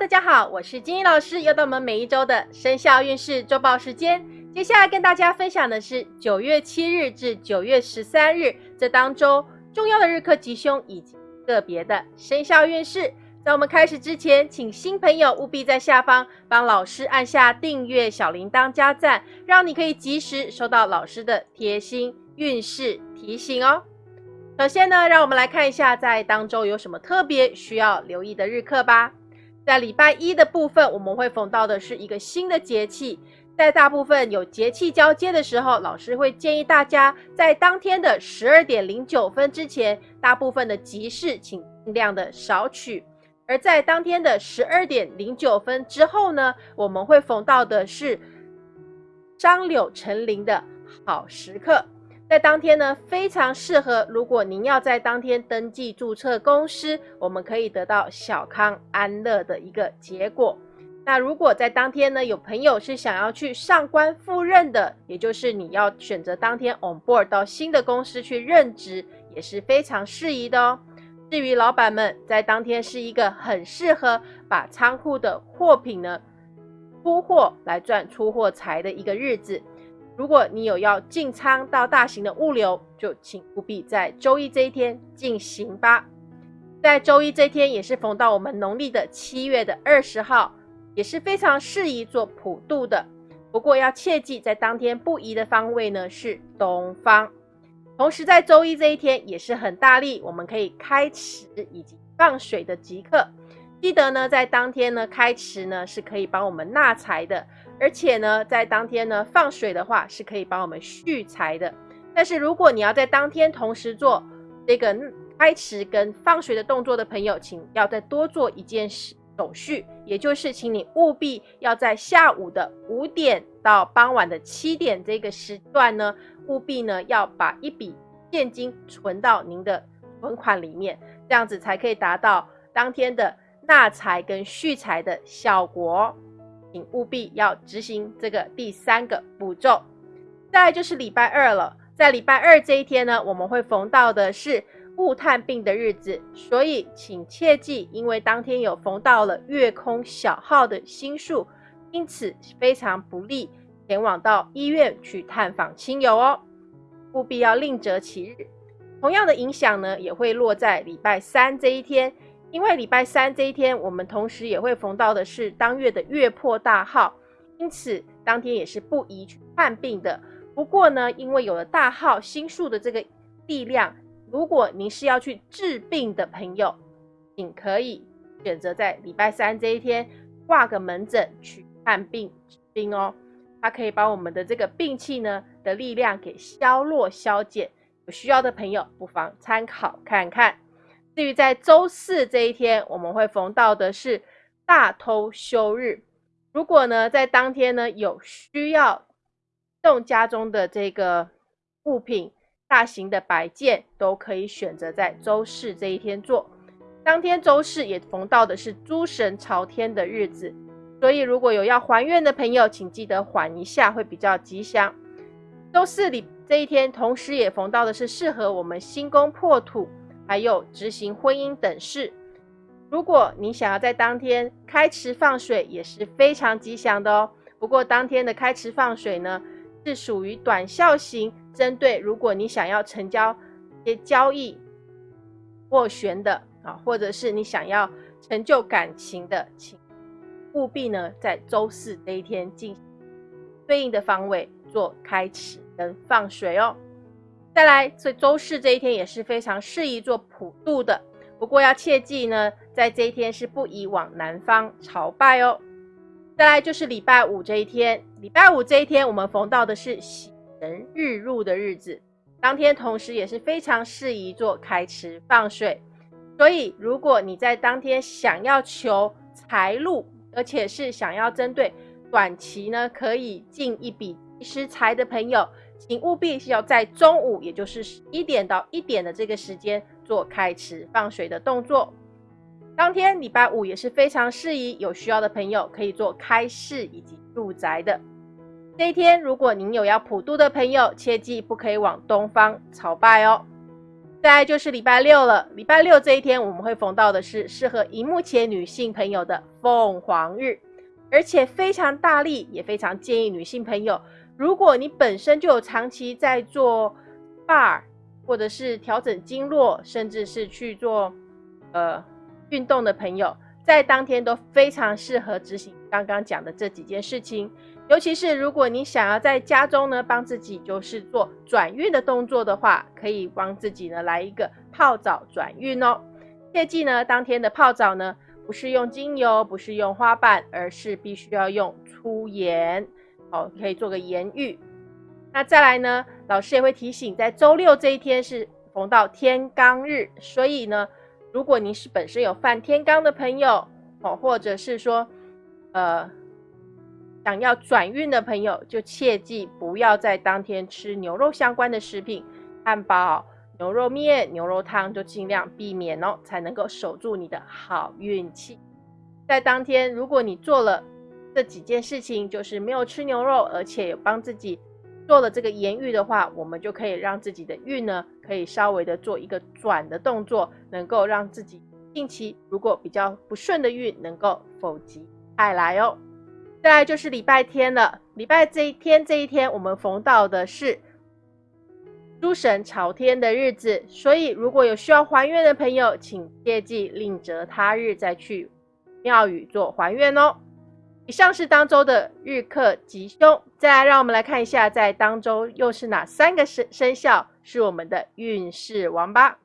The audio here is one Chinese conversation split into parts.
大家好，我是金英老师，又到我们每一周的生肖运势周报时间。接下来跟大家分享的是九月七日至九月十三日这当中重要的日课吉凶以及个别的生肖运势。在我们开始之前，请新朋友务必在下方帮老师按下订阅、小铃铛加赞，让你可以及时收到老师的贴心运势提醒哦。首先呢，让我们来看一下在当周有什么特别需要留意的日课吧。在礼拜一的部分，我们会逢到的是一个新的节气。在大部分有节气交接的时候，老师会建议大家在当天的十二点零九分之前，大部分的集市请尽量的少取；而在当天的十二点零九分之后呢，我们会逢到的是张柳成林的好时刻。在当天呢，非常适合。如果您要在当天登记注册公司，我们可以得到小康安乐的一个结果。那如果在当天呢，有朋友是想要去上官赴任的，也就是你要选择当天 on board 到新的公司去任职，也是非常适宜的哦。至于老板们，在当天是一个很适合把仓库的货品呢出货来赚出货财的一个日子。如果你有要进仓到大型的物流，就请务必在周一这一天进行吧。在周一这一天也是逢到我们农历的七月的二十号，也是非常适宜做普渡的。不过要切记，在当天不宜的方位呢是东方。同时在周一这一天也是很大力，我们可以开池以及放水的即刻。记得呢，在当天呢开池呢是可以帮我们纳财的。而且呢，在当天呢放水的话，是可以帮我们蓄财的。但是如果你要在当天同时做这个开池跟放水的动作的朋友，请要再多做一件事手续，也就是请你务必要在下午的五点到傍晚的七点这个时段呢，务必呢要把一笔现金存到您的存款里面，这样子才可以达到当天的纳财跟蓄财的效果。请务必要执行这个第三个步骤。再就是礼拜二了，在礼拜二这一天呢，我们会逢到的是雾探病的日子，所以请切记，因为当天有逢到了月空小号的星数，因此非常不利前往到医院去探访亲友哦，务必要另择其日。同样的影响呢，也会落在礼拜三这一天。因为礼拜三这一天，我们同时也会逢到的是当月的月破大号，因此当天也是不宜去看病的。不过呢，因为有了大号星数的这个力量，如果您是要去治病的朋友，请可以选择在礼拜三这一天挂个门诊去看病治病哦。它可以把我们的这个病气呢的力量给消弱消减。有需要的朋友不妨参考看看。至于在周四这一天，我们会逢到的是大偷休日。如果呢，在当天呢有需要动家中的这个物品，大型的摆件都可以选择在周四这一天做。当天周四也逢到的是诸神朝天的日子，所以如果有要还愿的朋友，请记得缓一下，会比较吉祥。周四里这一天，同时也逢到的是适合我们新宫破土。还有执行婚姻等事，如果你想要在当天开池放水，也是非常吉祥的哦。不过当天的开池放水呢，是属于短效型，针对如果你想要成交一些交易斡旋的啊，或者是你想要成就感情的，请务必呢在周四这一天进行对应的方位做开池跟放水哦。再来，所以周四这一天也是非常适宜做普渡的。不过要切记呢，在这一天是不宜往南方朝拜哦。再来就是礼拜五这一天，礼拜五这一天我们逢到的是喜人日入的日子，当天同时也是非常适宜做开池放水。所以如果你在当天想要求财路，而且是想要针对短期呢可以进一笔及时财的朋友。请务必是要在中午，也就是十一点到一点的这个时间做开池放水的动作。当天礼拜五也是非常适宜，有需要的朋友可以做开市以及入宅的。这一天，如果您有要普渡的朋友，切记不可以往东方朝拜哦。再就是礼拜六了，礼拜六这一天我们会逢到的是适合荧幕前女性朋友的凤凰日，而且非常大力，也非常建议女性朋友，如果你本身就有长期在做 bar，或者是调整经络，甚至是去做呃运动的朋友，在当天都非常适合执行刚刚讲的这几件事情。尤其是如果你想要在家中呢帮自己就是做转运的动作的话，可以帮自己呢来一个泡澡转运哦。切记呢，当天的泡澡呢不是用精油，不是用花瓣，而是必须要用粗盐，哦，可以做个盐浴。那再来呢，老师也会提醒，在周六这一天是逢到天罡日，所以呢，如果您是本身有犯天罡的朋友，哦，或者是说，呃。想要转运的朋友，就切记不要在当天吃牛肉相关的食品，汉堡、牛肉面、牛肉汤就尽量避免哦，才能够守住你的好运气。在当天，如果你做了这几件事情，就是没有吃牛肉，而且有帮自己做了这个盐浴的话，我们就可以让自己的运呢，可以稍微的做一个转的动作，能够让自己近期如果比较不顺的运能够否极泰来哦。再来就是礼拜天了，礼拜这一天这一天，我们逢到的是诸神朝天的日子，所以如果有需要还愿的朋友，请切记另择他日再去庙宇做还愿哦。以上是当周的日课吉凶，再来让我们来看一下，在当周又是哪三个生生肖是我们的运势王吧。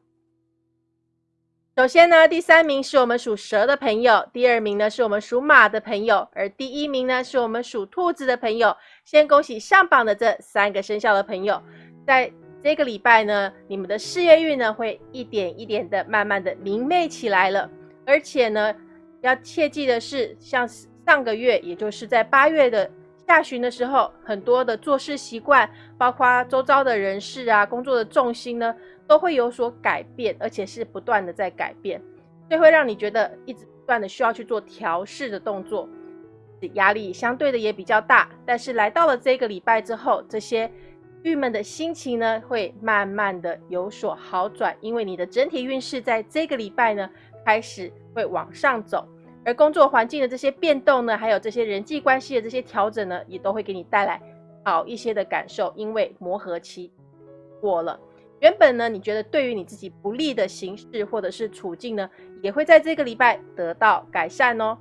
首先呢，第三名是我们属蛇的朋友，第二名呢是我们属马的朋友，而第一名呢是我们属兔子的朋友。先恭喜上榜的这三个生肖的朋友，在这个礼拜呢，你们的事业运呢会一点一点的慢慢的明媚起来了。而且呢，要切记的是，像是上个月，也就是在八月的下旬的时候，很多的做事习惯，包括周遭的人事啊，工作的重心呢。都会有所改变，而且是不断的在改变，所以会让你觉得一直不断的需要去做调试的动作，压力相对的也比较大。但是来到了这个礼拜之后，这些郁闷的心情呢，会慢慢的有所好转，因为你的整体运势在这个礼拜呢，开始会往上走，而工作环境的这些变动呢，还有这些人际关系的这些调整呢，也都会给你带来好一些的感受，因为磨合期过了。原本呢，你觉得对于你自己不利的形式或者是处境呢，也会在这个礼拜得到改善哦。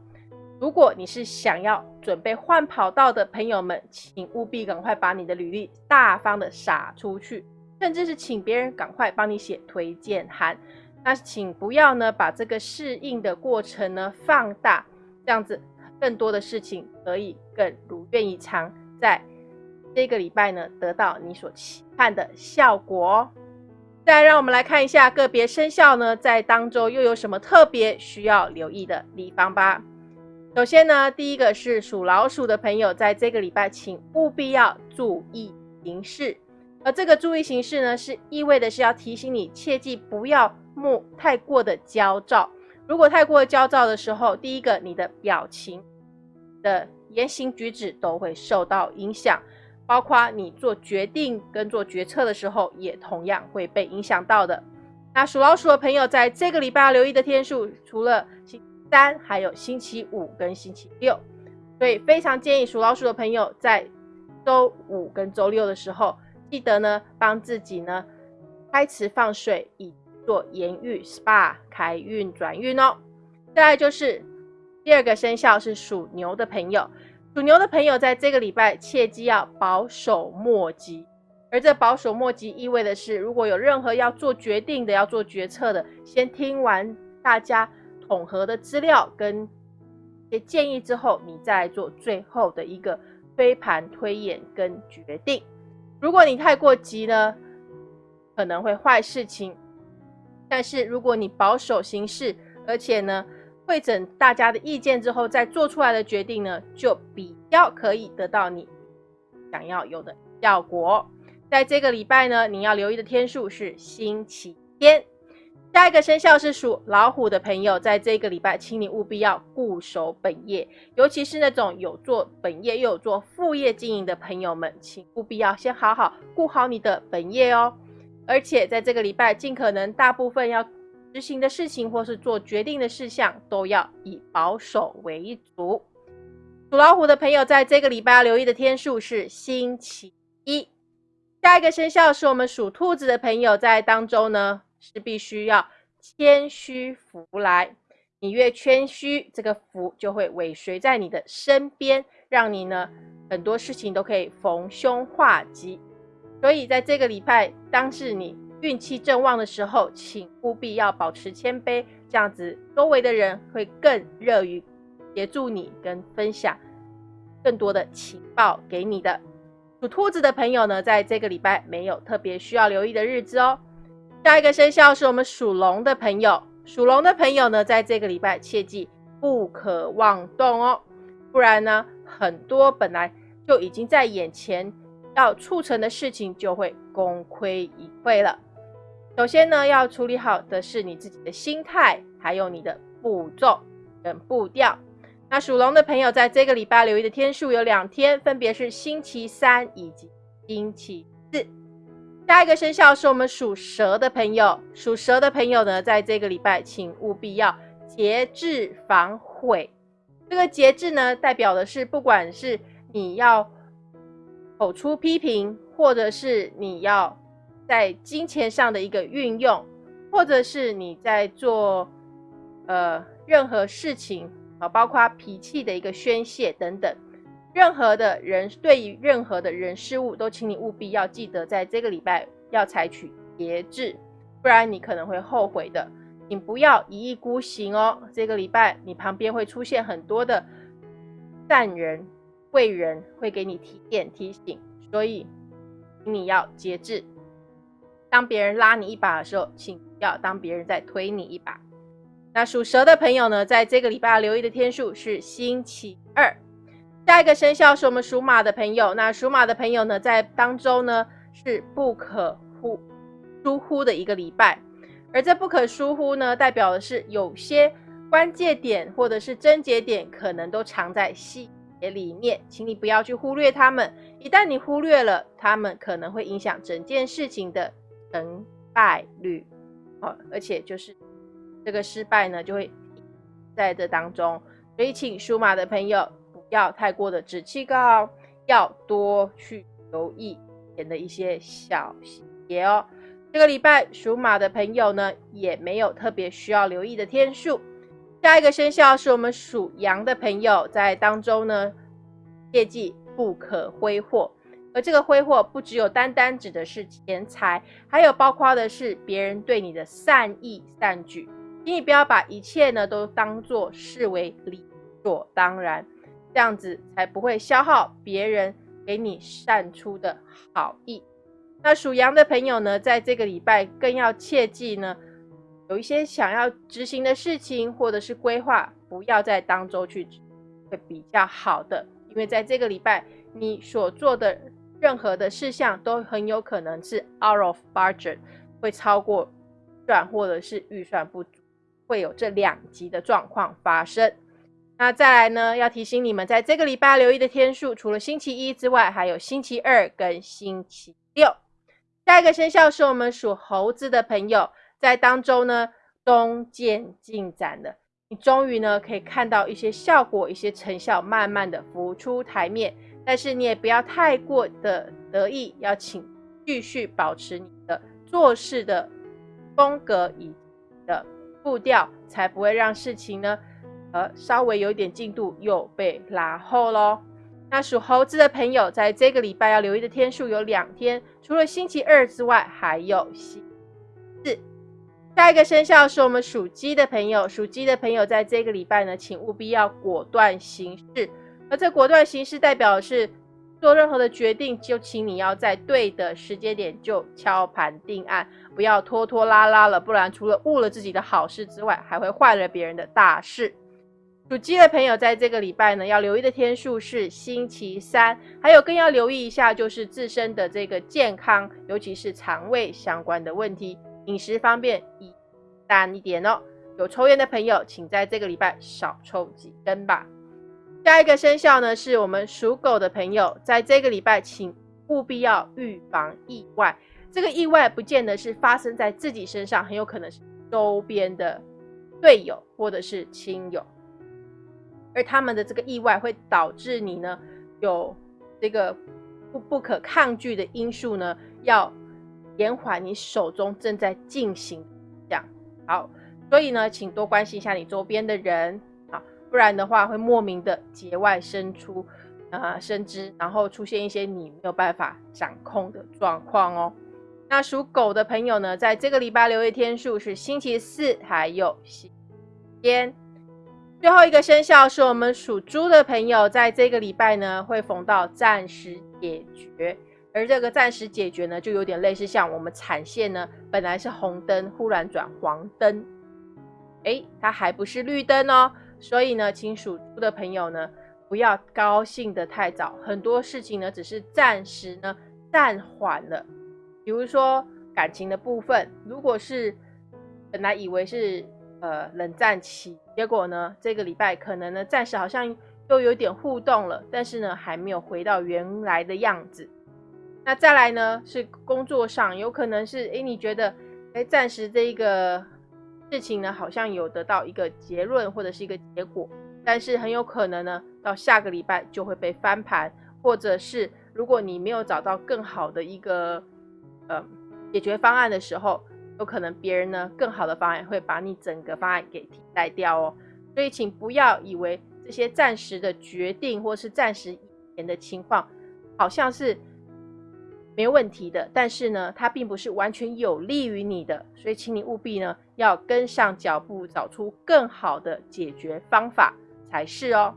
如果你是想要准备换跑道的朋友们，请务必赶快把你的履历大方的撒出去，甚至是请别人赶快帮你写推荐函。那请不要呢把这个适应的过程呢放大，这样子更多的事情可以更如愿以偿，在这个礼拜呢得到你所期盼的效果。再让我们来看一下个别生肖呢，在当周又有什么特别需要留意的地方吧。首先呢，第一个是属老鼠的朋友，在这个礼拜，请务必要注意行事。而这个注意形式呢，是意味的是要提醒你，切记不要莫太过的焦躁。如果太过焦躁的时候，第一个，你的表情的言行举止都会受到影响。包括你做决定跟做决策的时候，也同样会被影响到的。那属老鼠的朋友，在这个礼拜要留意的天数，除了星期三，还有星期五跟星期六。所以非常建议属老鼠的朋友，在周五跟周六的时候，记得呢帮自己呢开池放水，以做盐浴 SPA 开运转运哦。再来就是第二个生肖是属牛的朋友。属牛的朋友，在这个礼拜切记要保守莫急，而这保守莫急意味的是，如果有任何要做决定的、要做决策的，先听完大家统合的资料跟一些建议之后，你再做最后的一个推盘推演跟决定。如果你太过急呢，可能会坏事情。但是如果你保守行事，而且呢，会诊大家的意见之后，再做出来的决定呢，就比较可以得到你想要有的效果。在这个礼拜呢，你要留意的天数是星期天。下一个生肖是属老虎的朋友，在这个礼拜，请你务必要固守本业，尤其是那种有做本业又有做副业经营的朋友们，请务必要先好好顾好你的本业哦。而且在这个礼拜，尽可能大部分要执行的事情或是做决定的事项，都要以保守为主。属老虎的朋友，在这个礼拜要留意的天数是星期一。下一个生肖是我们属兔子的朋友，在当中呢是必须要谦虚福来。你越谦虚，这个福就会尾随在你的身边，让你呢很多事情都可以逢凶化吉。所以在这个礼拜，当是你运气正旺的时候，请务必要保持谦卑，这样子周围的人会更乐于协助你跟分享更多的情报给你的。属兔子的朋友呢，在这个礼拜没有特别需要留意的日子哦。下一个生肖是我们属龙的朋友，属龙的朋友呢，在这个礼拜切记不可妄动哦，不然呢，很多本来就已经在眼前要促成的事情就会功亏一篑了。首先呢，要处理好的是你自己的心态，还有你的步骤跟步调。那属龙的朋友，在这个礼拜留意的天数有两天，分别是星期三以及星期四。下一个生肖是我们属蛇的朋友，属蛇的朋友呢，在这个礼拜请务必要节制防悔。这个节制呢，代表的是不管是你要口出批评，或者是你要在金钱上的一个运用，或者是你在做呃任何事情。啊，包括脾气的一个宣泄等等，任何的人对于任何的人事物，都请你务必要记得，在这个礼拜要采取节制，不然你可能会后悔的。请不要一意孤行哦。这个礼拜你旁边会出现很多的善人、贵人，会给你提点提醒，所以你要节制。当别人拉你一把的时候，请不要当别人在推你一把。那属蛇的朋友呢，在这个礼拜留意的天数是星期二。下一个生肖是我们属马的朋友。那属马的朋友呢，在当中呢是不可忽疏忽的一个礼拜，而这不可疏忽呢，代表的是有些关键点或者是症结点，可能都藏在细节里面，请你不要去忽略他们。一旦你忽略了他们，可能会影响整件事情的成败率。好，而且就是。这个失败呢，就会在这当中，所以请属马的朋友要太过的志气高，要多去留意前的一些小细节哦。这个礼拜属马的朋友呢，也没有特别需要留意的天数。下一个生肖是我们属羊的朋友，在当中呢，切记不可挥霍，而这个挥霍不只有单单指的是钱财，还有包括的是别人对你的善意善举。请你不要把一切呢都当做视为理所当然，这样子才不会消耗别人给你善出的好意。那属羊的朋友呢，在这个礼拜更要切记呢，有一些想要执行的事情或者是规划，不要在当周去，会比较好的。因为在这个礼拜，你所做的任何的事项都很有可能是 out of budget，会超过预算或者是预算不足。会有这两级的状况发生。那再来呢？要提醒你们，在这个礼拜留意的天数，除了星期一之外，还有星期二跟星期六。下一个生肖是我们属猴子的朋友，在当中呢，中见进展的，你终于呢可以看到一些效果、一些成效，慢慢的浮出台面。但是你也不要太过的得意，要请继续保持你的做事的风格以的。步调才不会让事情呢，呃，稍微有一点进度又被拉后喽。那属猴子的朋友，在这个礼拜要留意的天数有两天，除了星期二之外，还有星期四。下一个生肖是我们属鸡的朋友，属鸡的朋友在这个礼拜呢，请务必要果断行事。而这果断行事代表的是。做任何的决定，就请你要在对的时间点就敲盘定案，不要拖拖拉拉了，不然除了误了自己的好事之外，还会坏了别人的大事。属鸡的朋友在这个礼拜呢，要留意的天数是星期三，还有更要留意一下就是自身的这个健康，尤其是肠胃相关的问题，饮食方面宜淡一点哦。有抽烟的朋友，请在这个礼拜少抽几根吧。下一个生肖呢，是我们属狗的朋友，在这个礼拜，请务必要预防意外。这个意外不见得是发生在自己身上，很有可能是周边的队友或者是亲友，而他们的这个意外会导致你呢有这个不不可抗拒的因素呢，要延缓你手中正在进行这样好，所以呢，请多关心一下你周边的人啊，不然的话会莫名的节外生出。啊，生枝，然后出现一些你没有办法掌控的状况哦。那属狗的朋友呢，在这个礼拜留的天数是星期四，还有星期天。最后一个生肖是我们属猪的朋友，在这个礼拜呢，会逢到暂时解决，而这个暂时解决呢，就有点类似像我们产线呢，本来是红灯，忽然转黄灯，哎，它还不是绿灯哦。所以呢，请属猪的朋友呢。不要高兴的太早，很多事情呢只是暂时呢暂缓了。比如说感情的部分，如果是本来以为是呃冷战期，结果呢这个礼拜可能呢暂时好像又有点互动了，但是呢还没有回到原来的样子。那再来呢是工作上，有可能是哎你觉得哎暂时这一个事情呢好像有得到一个结论或者是一个结果。但是很有可能呢，到下个礼拜就会被翻盘，或者是如果你没有找到更好的一个呃解决方案的时候，有可能别人呢更好的方案会把你整个方案给替代掉哦。所以请不要以为这些暂时的决定或是暂时以前的情况好像是没问题的，但是呢，它并不是完全有利于你的。所以请你务必呢要跟上脚步，找出更好的解决方法。才是哦，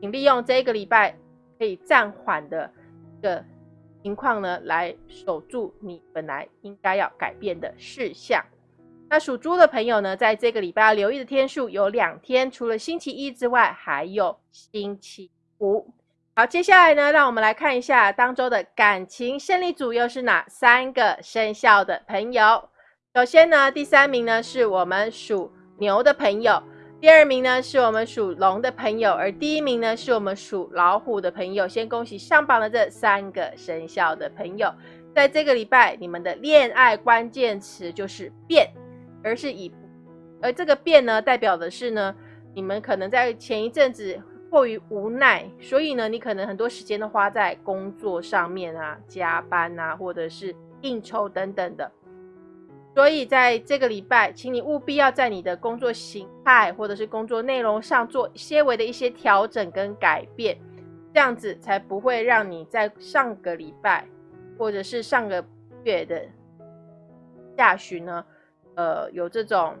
请利用这个礼拜可以暂缓的一个情况呢，来守住你本来应该要改变的事项。那属猪的朋友呢，在这个礼拜要留意的天数有两天，除了星期一之外，还有星期五。好，接下来呢，让我们来看一下当周的感情胜利组又是哪三个生肖的朋友。首先呢，第三名呢是我们属牛的朋友。第二名呢是我们属龙的朋友，而第一名呢是我们属老虎的朋友。先恭喜上榜的这三个生肖的朋友，在这个礼拜，你们的恋爱关键词就是变，而是以，而这个变呢，代表的是呢，你们可能在前一阵子迫于无奈，所以呢，你可能很多时间都花在工作上面啊，加班啊，或者是应酬等等的。所以在这个礼拜，请你务必要在你的工作形态或者是工作内容上做些微的一些调整跟改变，这样子才不会让你在上个礼拜或者是上个月的下旬呢，呃，有这种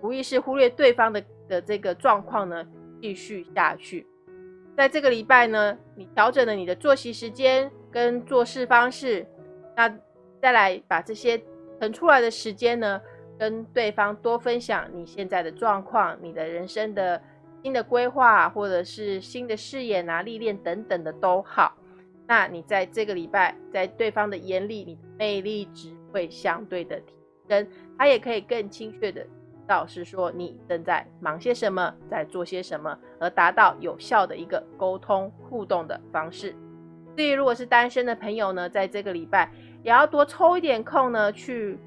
无意识忽略对方的的这个状况呢继续下去。在这个礼拜呢，你调整了你的作息时间跟做事方式，那再来把这些。腾出来的时间呢，跟对方多分享你现在的状况、你的人生的新的规划，或者是新的视野啊、历练等等的都好。那你在这个礼拜，在对方的眼里，你的魅力值会相对的提升，他也可以更精确的知道是说你正在忙些什么，在做些什么，而达到有效的一个沟通互动的方式。至于如果是单身的朋友呢，在这个礼拜。也要多抽一点空呢，去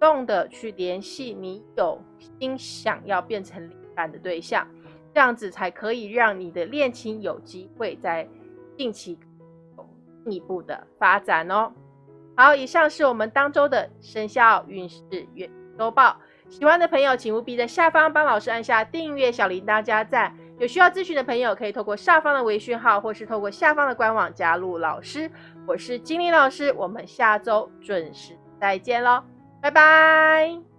动的去联系你有心想要变成另一半的对象，这样子才可以让你的恋情有机会在近期有进一步的发展哦。好，以上是我们当周的生肖运势月周报。喜欢的朋友，请务必在下方帮老师按下订阅、小铃铛、加赞。有需要咨询的朋友，可以透过下方的微信号，或是透过下方的官网加入老师。我是金玲老师，我们下周准时再见喽，拜拜。